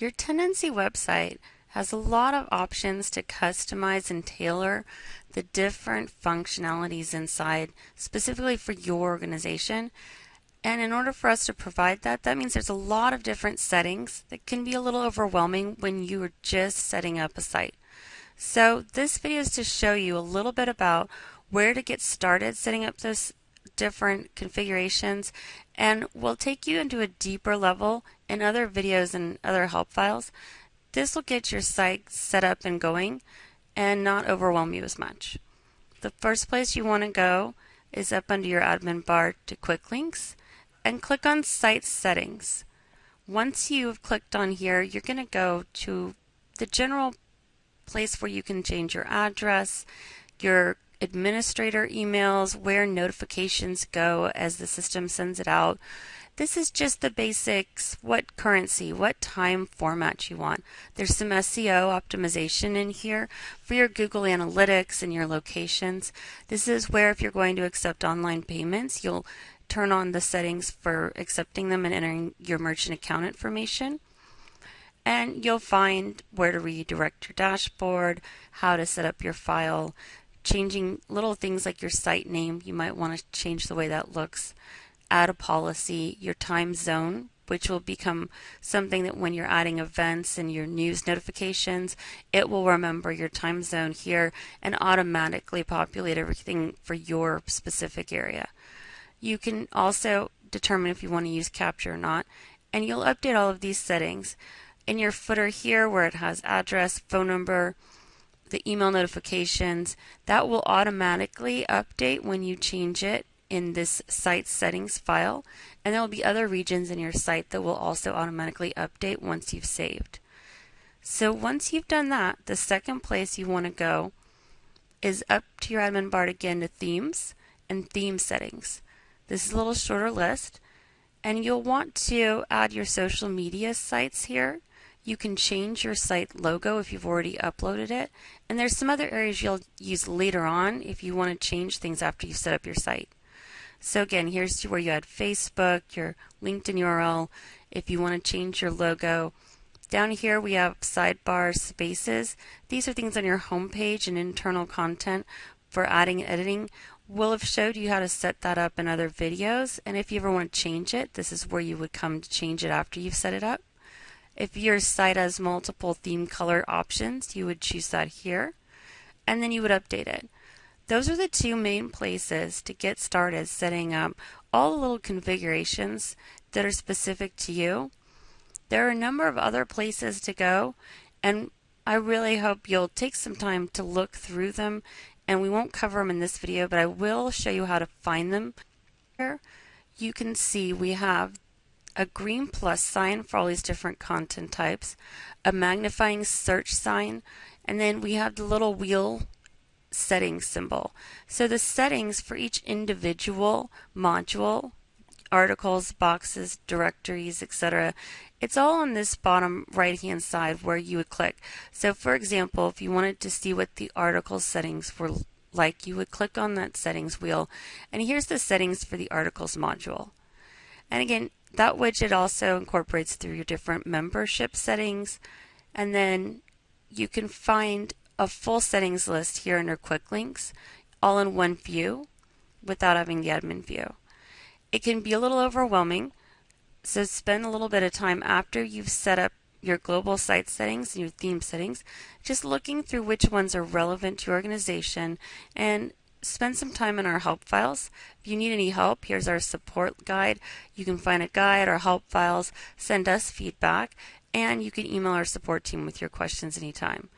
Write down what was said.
Your Tendenci website has a lot of options to customize and tailor the different functionalities inside specifically for your organization. And in order for us to provide that, that means there's a lot of different settings that can be a little overwhelming when you are just setting up a site. So this video is to show you a little bit about where to get started setting up those different configurations and we'll take you into a deeper level in other videos and other help files. This will get your site set up and going and not overwhelm you as much. The first place you want to go is up under your admin bar to quick links and click on site settings. Once you've clicked on here, you're going to go to the general place where you can change your address, your administrator emails, where notifications go as the system sends it out. This is just the basics, what currency, what time format you want. There's some SEO optimization in here for your Google Analytics and your locations. This is where if you're going to accept online payments, you'll turn on the settings for accepting them and entering your merchant account information. And you'll find where to redirect your dashboard, how to set up your file, changing little things like your site name. You might want to change the way that looks. Add a policy, your time zone, which will become something that when you're adding events and your news notifications, it will remember your time zone here and automatically populate everything for your specific area. You can also determine if you want to use CAPTCHA or not, and you'll update all of these settings. In your footer here where it has address, phone number, the email notifications, that will automatically update when you change it in this site settings file. And there will be other regions in your site that will also automatically update once you've saved. So once you've done that, the second place you want to go is up to your admin bar again to themes and theme settings. This is a little shorter list and you'll want to add your social media sites here you can change your site logo if you've already uploaded it. And there's some other areas you'll use later on if you want to change things after you've set up your site. So again, here's where you add Facebook, your LinkedIn URL, if you want to change your logo. Down here we have sidebar spaces. These are things on your home page and internal content for adding and editing. We'll have showed you how to set that up in other videos and if you ever want to change it, this is where you would come to change it after you've set it up. If your site has multiple theme color options, you would choose that here, and then you would update it. Those are the two main places to get started setting up all the little configurations that are specific to you. There are a number of other places to go, and I really hope you'll take some time to look through them, and we won't cover them in this video, but I will show you how to find them. Here you can see we have a green plus sign for all these different content types, a magnifying search sign, and then we have the little wheel settings symbol. So the settings for each individual module, articles, boxes, directories, etc., it's all on this bottom right hand side where you would click. So for example, if you wanted to see what the article settings were like, you would click on that settings wheel, and here's the settings for the articles module. And again, that widget also incorporates through your different membership settings and then you can find a full settings list here under quick links all in one view without having the admin view. It can be a little overwhelming so spend a little bit of time after you've set up your global site settings and your theme settings just looking through which ones are relevant to your organization and spend some time in our help files. If you need any help, here's our support guide. You can find a guide or help files, send us feedback, and you can email our support team with your questions anytime.